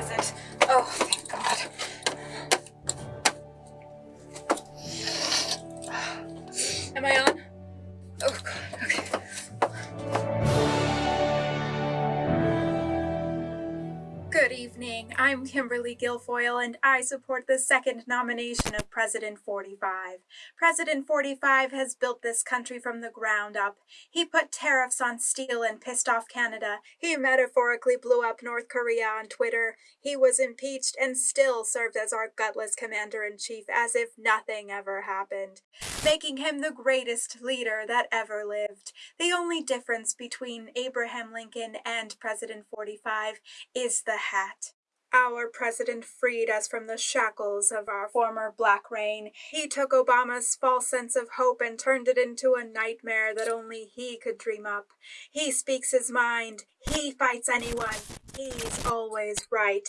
is it? Oh, thank God. Am I on? Good evening. I'm Kimberly Guilfoyle, and I support the second nomination of President 45. President 45 has built this country from the ground up. He put tariffs on steel and pissed off Canada. He metaphorically blew up North Korea on Twitter. He was impeached and still served as our gutless commander in chief as if nothing ever happened, making him the greatest leader that ever lived. The only difference between Abraham Lincoln and President 45 is the hat. Our president freed us from the shackles of our former black reign. He took Obama's false sense of hope and turned it into a nightmare that only he could dream up. He speaks his mind. He fights anyone. He's always right.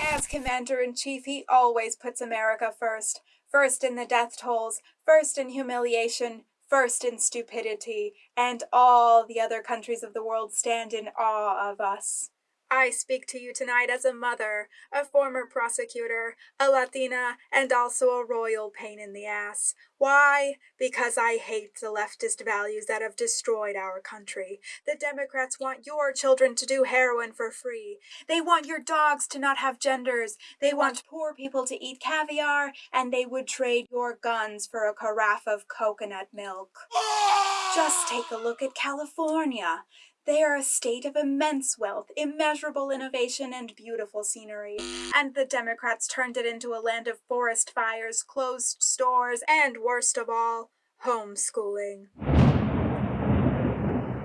As commander in chief, he always puts America first. First in the death tolls, first in humiliation, first in stupidity, and all the other countries of the world stand in awe of us. I speak to you tonight as a mother, a former prosecutor, a Latina, and also a royal pain in the ass. Why? Because I hate the leftist values that have destroyed our country. The Democrats want your children to do heroin for free. They want your dogs to not have genders. They want poor people to eat caviar, and they would trade your guns for a carafe of coconut milk. Just take a look at California. They are a state of immense wealth, immeasurable innovation, and beautiful scenery. And the Democrats turned it into a land of forest fires, closed stores, and worst of all, homeschooling.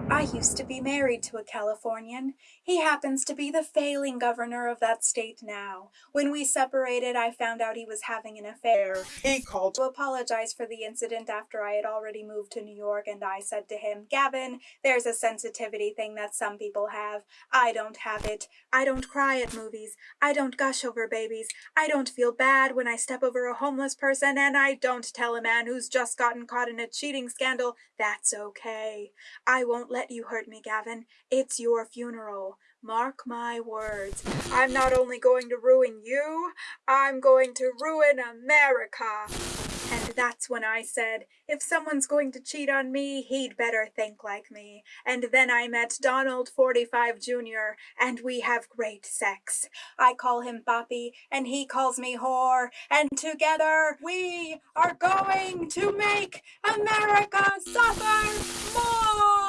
I used to be married to a Californian. He happens to be the failing governor of that state now. When we separated, I found out he was having an affair. He called to apologize for the incident after I had already moved to New York, and I said to him, Gavin, there's a sensitivity thing that some people have. I don't have it. I don't cry at movies. I don't gush over babies. I don't feel bad when I step over a homeless person, and I don't tell a man who's just gotten caught in a cheating scandal that's okay. I won't let you hurt me, Gavin. It's your funeral. Mark my words. I'm not only going to ruin you, I'm going to ruin America. And that's when I said, if someone's going to cheat on me, he'd better think like me. And then I met Donald 45 Jr., and we have great sex. I call him Poppy, and he calls me whore, and together we are going to make America suffer more!